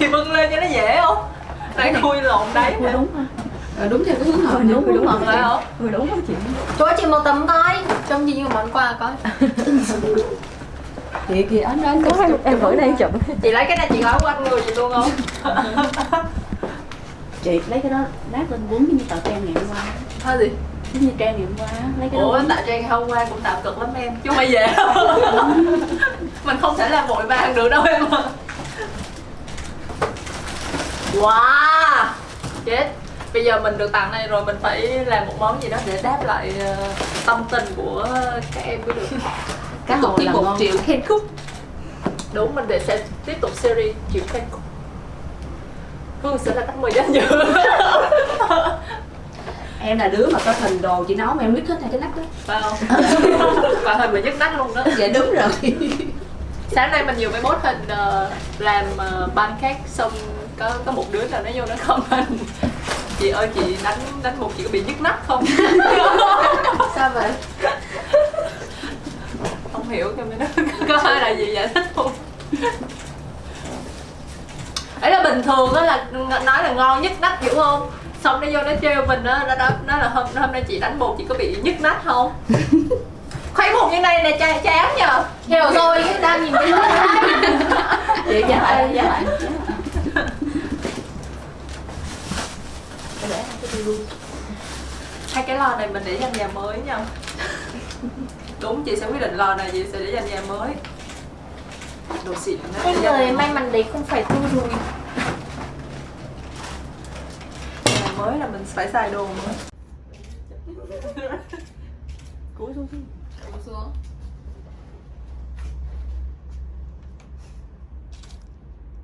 thì bưng lên cho nó dễ không? Tại khui lộn đấy Khui đúng ha Ờ, đúng theo cái hướng hợp đúng, đúng, đúng rồi. không? Khui đúng không chị. Cho chị một tấm coi. Trông gì như món quà coi. Kìa kìa anh anh Có em, em gửi đây chụp. Chị lấy cái này chị gói quanh người chị luôn không? Chị lấy cái đó lát lên quấn như tờ trang ngày hôm qua. Thôi gì? Giống như trang ngày hôm qua Lấy cái đó ủa tại trang hôm qua cũng tạo cực lắm em. Chứ không phải dễ mình không thể làm vội vàng được đâu em ạ wow chết. Bây giờ mình được tặng này rồi mình phải làm một món gì đó để đáp lại ờ, tâm tình của các em mới được. Cá hồi là ngon. Triệu khen khúc. Đúng mình để sẽ tiếp tục series triệu khen khúc. Hương sẽ là khách mời danh dự. Em là đứa mà có hình đồ chị nấu mà em biết hết hai cái nắp đó. Phải không? Và hình mình nhức nách luôn đó. Dạ đúng rồi. Sáng nay mình nhiều mới post hình ờ, làm uh, pancake xong có có một đứa nào nó vô nó comment. Chị ơi chị đánh đánh một chị có bị nhức nách không? Sao vậy? không hiểu cho nó có ai là gì giải thích không? Ấy là bình thường á là nói là ngon nhức nách hiểu không? Xong nó vô nó trêu mình á nó đó nó là hôm hôm nay chị đánh bột chị có bị nhức nách không? Khuấy bột như này nè chán nhờ. Hiểu rồi đang nhìn cái Chị dạ dạ lại hai cái lò này mình để dành nhà mới nha. Đúng chị sẽ quyết định lò này chị sẽ để dành nhà mới. Đồ xịn Cái người may mắn đấy không phải tu rùi nhà mới là mình phải xài đồ mới cúi xuống cúi xuống.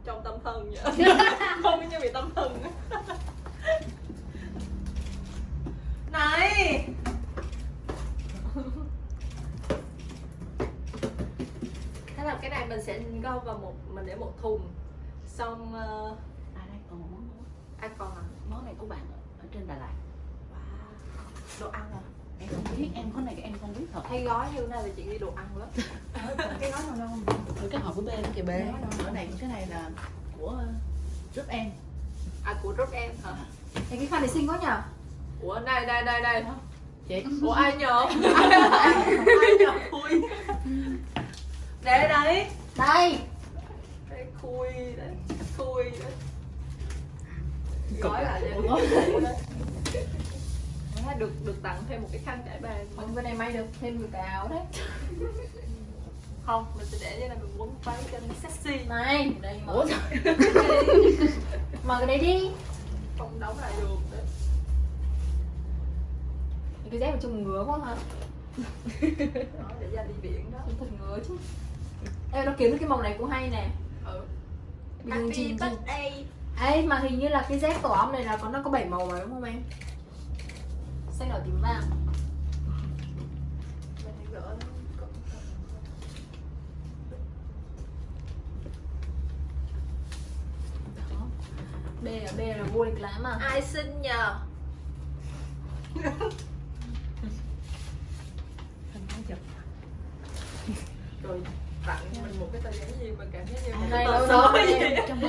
Trong tâm thần vậy. Không như bị tâm thần này. Thế là cái này mình sẽ gom vào một mình để một thùng. Xong uh, À đây còn một món nữa. ai còn à? Món này của bạn ở, ở trên Đà Lạt. Đồ ăn à? Em không biết, em có này em không biết thật. Hay gói như thế này là chị ghi đồ ăn lắm. Cái gói nào đâu? Rồi cái hộp của B đó kìa B Cái này, cái này là của giúp em. À của rốt em hả? Cái cái khăn này xinh quá nhở ủa đây đây đây đây. Chị ủa ai nhờ? Ai nhờ? Khui. Để đấy. Đây. Đây khui đấy. Khui đấy. Gói lại được được tặng thêm một cái khăn trải bàn Còn bên này may được thêm một cái áo đấy. Không mình sẽ để như này mình quấn váy cho nó sexy. Này Đây mở Mở cái đấy đi. Không đóng lại được đấy Cái dép của trông ngứa quá hả đó để ra đi biển đó. Thật ngứa chứ. Ê nó kiếm được cái màu này cũng hay nè. Ừ. Chị birthday. Ê mà hình như là cái dép tổ ong này là có nó có 7 màu mà đúng không em? Xanh đỏ tím vàng. Mình. B là B là vô địch lắm à. Ai xin nhờ rồi tặng mình một cái tờ giấy gì mà cảm giác như Này nó nó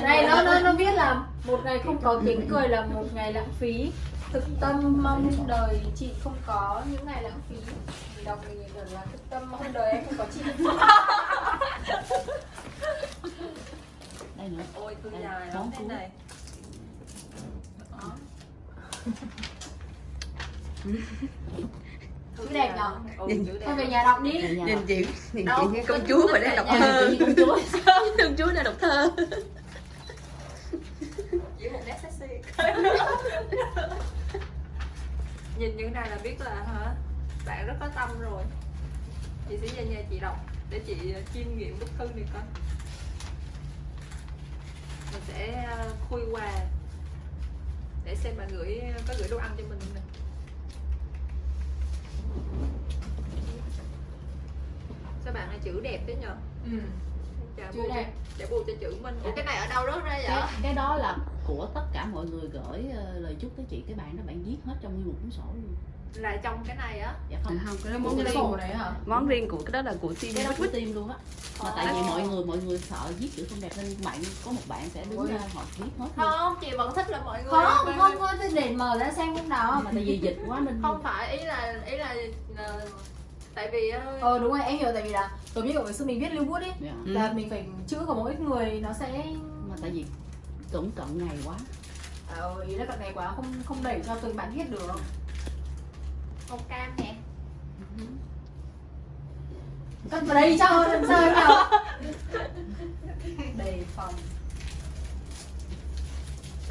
này nó nó nó viết là một ngày không có tiếng cười là một ngày lãng phí. Thực tâm mong đời chị không có những ngày lãng phí. Mình đọc mình nhìn là thực tâm mong đời em không có chị. Đây nữa. Ôi Đây, dài lắm thế này Chữ đẹp nhở? Ừ, Thôi về nhà đọc đi. Nhìn chị nhìn chị như công chúa mà đang đọc thơ. công chúa. Công chúa đang đọc thơ. Chỉ một nét sexy. Nhìn thế này là biết là hả? Bạn rất có tâm rồi. Chị sẽ về nhà chị đọc để chị ờ, chiêm nghiệm bức thư này coi. Mình sẽ ờ, khui quà để xem bạn gửi có gửi đồ ăn cho mình không nè sao bạn này chữ đẹp thế nhờ? Ừ. Chả Chữ bù cho- đẹp. chả bù cho chữ mình. Ủa cái này ở đâu rớt ra vậy? Cái, cái đó là của tất cả mọi người gửi ờ, lời chúc tới chị cái bạn đó bạn viết hết trong nguyên một cuốn sổ luôn. Là trong cái này á? Dạ không. Không cái đó món riêng sổ đấy hả? món riêng của cái đó là của team cái đó của tim luôn á. Mà tại vì mọi người mọi người sợ viết chữ không đẹp nên bạn có một bạn sẽ đứng ra họ viết hết luôn. không chị vẫn thích là mọi người không không có tôi để mở ra xem lúc nào mà tại vì dịch quá nên không phải ý là ý là, là tại vì ờ đúng rồi em hiểu tại vì là giống như kiểu ngày xưa mình viết lưu bút ấy Dạ. là mình phải chữ của mỗi người nó sẽ mà tại vì cũng cận ngày quá ờ, ý là cận này quá không không đẩy cho từng bạn viết được màu cam nè cất vào đây cho làm sao em nào đề phòng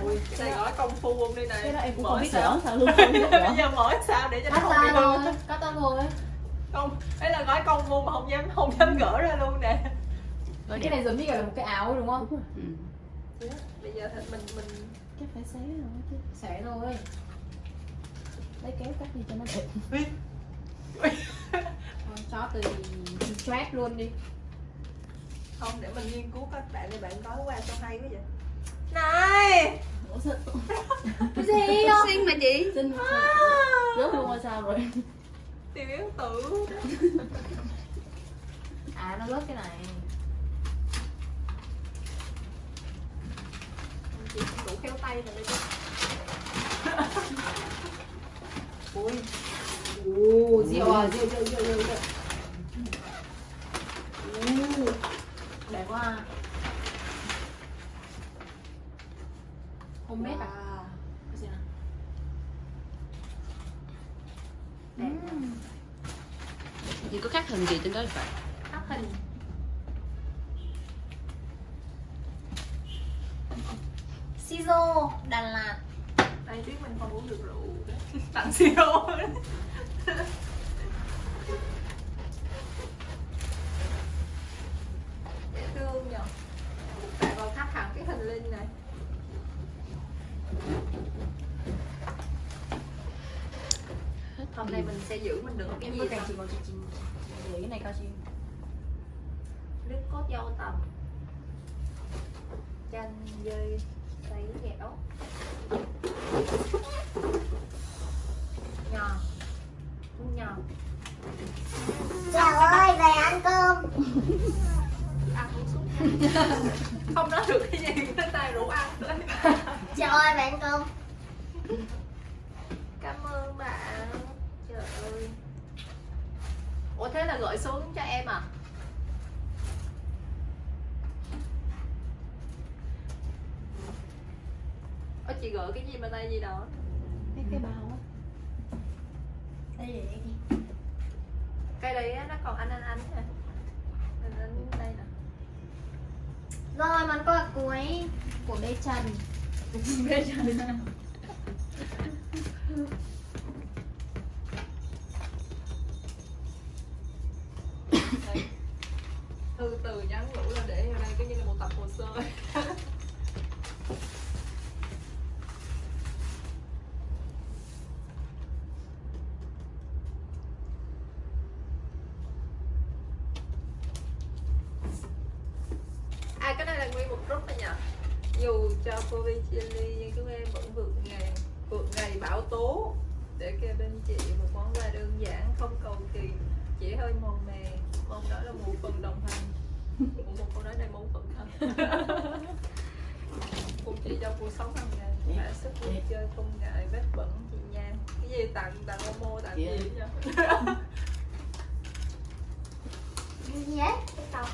ui này gói công phu không đây này cái đó em cũng Mở không biết sao? luôn không biết bây giờ mở sao để cho nó không bị ra hư cắt ra thôi không ấy là gói công phu mà không dám không dám gỡ ra luôn nè. Cái này giống như là một cái áo đúng không? Đúng rồi. ừ. bây giờ thì mình mình chắc phải xé rồi chứ. Xé thôi. Lấy kéo cắt đi cho nó đẹp. Thôi, cho từ stress luôn đi. Không để mình nghiên cứu các bạn để bạn gói qua sao hay quá vậy. Này! Ủa sao cái gì không Xinh mà chị. Xin rớt luôn rồi sao rồi tiểu yến tử à nó rớt cái này. Chị không đủ khéo tay rồi đây chứ. Ui. Ồ rượu à rượu rượu rượu rượu rượu đẹp quá. À. homemade à cái gì nào Ừm. Chị có khắc hình gì trên đó phải khắc hình. Sizo Đà Lạt. Ai biết mình không uống được rượu. Tặng siro dễ thương nhờ bạn còn khắc hẳn cái hình linh này hôm nay mình sẽ giữ mình được cái em gì ta? chị còn chị chị cái này cao chị nước cốt dâu tằm chanh dây sấy dẻo nhò. Nhò. Chào ơi, về ăn cơm. Ăn uống xuống không nói được cái gì tới tay rủ ăn thôi Chào ơi, về ăn cơm cảm ơn bạn trời ơi ủa thế là gửi xuống cho em à Ơ chị gửi cái gì bên đây gì đó? Cái cái bao á. Đây để đây Cái đấy á, nó còn anh anh anh nè Anh anh đây nè. Rồi, món quà cuối của Bê Trần. Đây. Thư từ nhắn nhủ là để ở đây cái như là một tập hồ sơ À cái này là nguyên một group này nhỉ Dù cho cô Vi chia ly nhưng chúng em vẫn vượt ngày vượt tố để kêu bên chị một món quà đơn giản không cầu kỳ chỉ hơi màu mè. Mong đó là một phần đồng hành. Một câu nói này một phần thân cùng chị trong cuộc sống hàng ngày mã sức vui chơi không ngại vết bẩn chị nha cái gì tặng tặng Momo tặng Dạ. gì ấy? Cái tàu.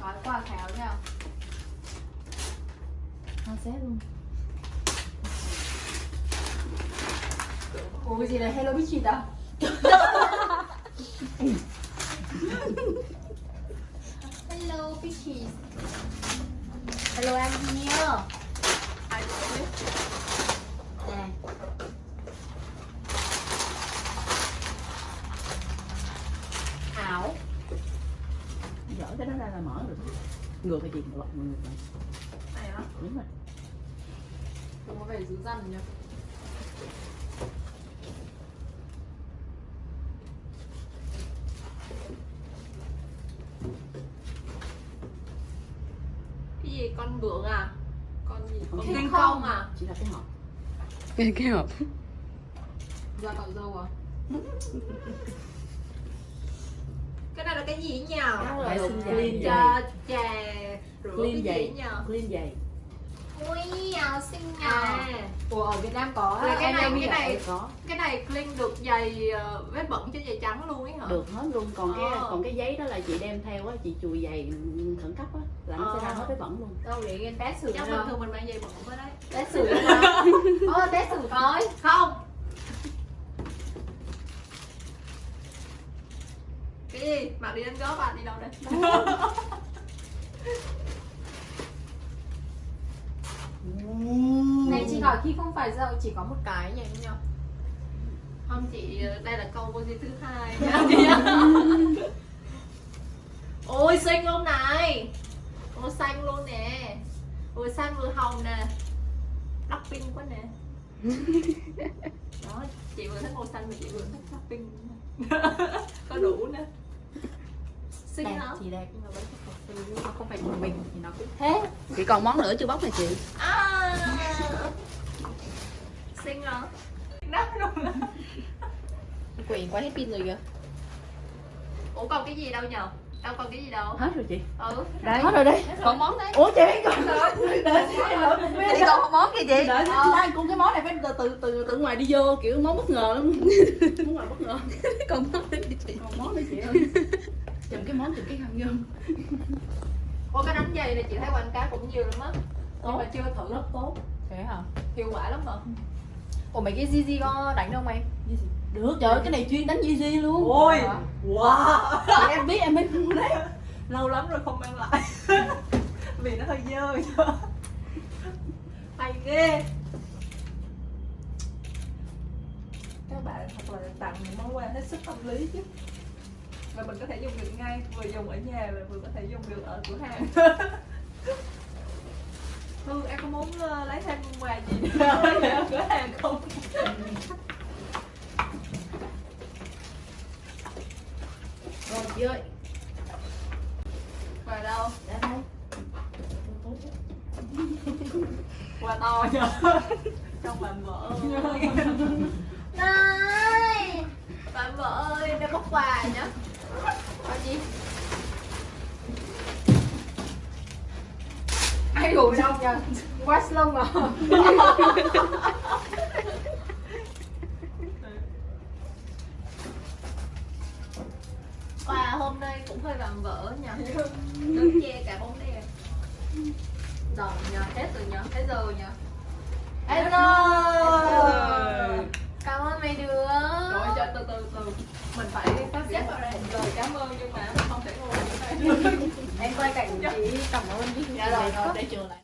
Gói quà khéo nhau Hoa xé luôn. Ủa cái gì này hello bitchy à Hello, bitches Hello, em here Nè. Áo dở cái đó ra là mở được ngược cái gì lọc ngược lại đúng rồi. Trông có vẻ dữ dằn nhá cái gì? Con vượn à? Con gì? Con thiên không. công à? Chỉ là cái hộp. Cái cái hộp. Da cạo dâu à? Là cái gì nhỉ? Vệ sinh giày. cho chà rửa Clean cái gì nhỉ? Clean giày. Ui, áo xinh nhờ à ủa ở Việt Nam có Là cái này- cái này- Có. cái này clean được giày ờ, vết bẩn trên giày trắng luôn ấy hả Được hết luôn. Còn cái Ờ. còn cái giấy đó là chị đem theo á, chị chùi giày khẩn cấp á là nó sẽ Ờ. ra hết cái bẩn luôn. đâu để em test thử chắc bình thường mình mang giày bẩn với đấy test thử ờ test thử coi không cái gì bạn đi đánh góp bạn đi đâu đây này chị hỏi khi không phải dậu chỉ có một cái nhỉ em nhỉ? Không chị đây là câu vô thứ hai. Chị ôi xinh luôn này. Ôi xanh luôn nè. Ôi xanh vừa hồng nè. Đắp pink quá nè. Đó chị vừa thích màu xanh mà chị vừa thích đắp pink. Có đủ nè xinh đẹp hả? thì đẹp nhưng mà vẫn không phải nó không phải của mình thì nó cũng thế Chị còn món nữa chưa bóc này chị. à xinh hả nắp luôn Quyền quá hết pin rồi kìa. Ủa còn cái gì đâu nhờ? Đâu còn cái gì đâu. Hết rồi chị. ừ. Đấy. Hết rồi đây. Còn món đấy. Ủa chị còn đợi Chị còn món gì chị? đợi đang cũng cái món này phải từ từ từ từ ngoài đi vô kiểu món bất ngờ lắm. Món ngoài bất ngờ. Còn món đấy chị? Còn món này chị ơi? Chùm cái món chùm cái khăn vô Ủa cái đánh giày này chị thấy quảng cáo cũng nhiều lắm á. Nhưng mà chưa thử rất tốt. Thế hả? Hiệu quả lắm hả? ủa mấy cái Gigi có đánh không em? Được trời ơi, cái này chuyên đánh Yeezy luôn. Ôi Wow. Em biết em mới mua đấy. Lâu lắm rồi không mang lại. Vì nó hơi dơ Hay ghê. Các bạn thật là tặng những món quà hết sức tâm lý chứ Và mình có thể dùng được ngay Vừa dùng ở nhà và vừa có thể dùng được ở cửa hàng. Hương em có muốn ờ, lấy thêm quà gì ở cửa hàng không? rồi chị ơi. Quà đâu? đây Quà to nhờ Trong bạn vợ Này Bạn vợ ơi, đây bóc quà nhá Gì? ai gửi đâu nhỉ West Long à Quà hôm nay cũng hơi vàng vỡ nhờ. Đứng che cả bóng đèn. Rồi nhờ, hết rồi nhờ, hết giờ nhờ. Hết rồi Cảm ơn mấy đứa. Rồi cho từ từ từ. Mình phải sắp xếp vào đây Lời cảm ơn nhưng mà không thể ngồi như này em quay cảnh chị cảm ơn đi. Dạ rồi, rồi. để trường lại